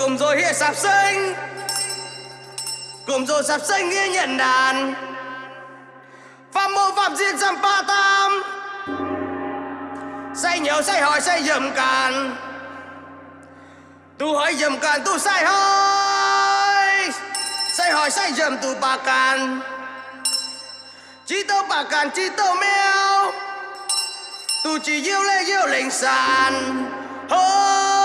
cùng rồi hè sạp sinh cùng rồi sạp sinh nghe nhận đàn. Phạm mô phạm diện dăm ba tam. Say nhiều say hỏi, say dầm càn. Tu hỏi dầm càn, tu say hỏi. Say hỏi, say dầm tu bà càn. Chỉ tao bà càn chỉ tao mèo. Tu chỉ yêu lê yêu lệnh sàn. Hôi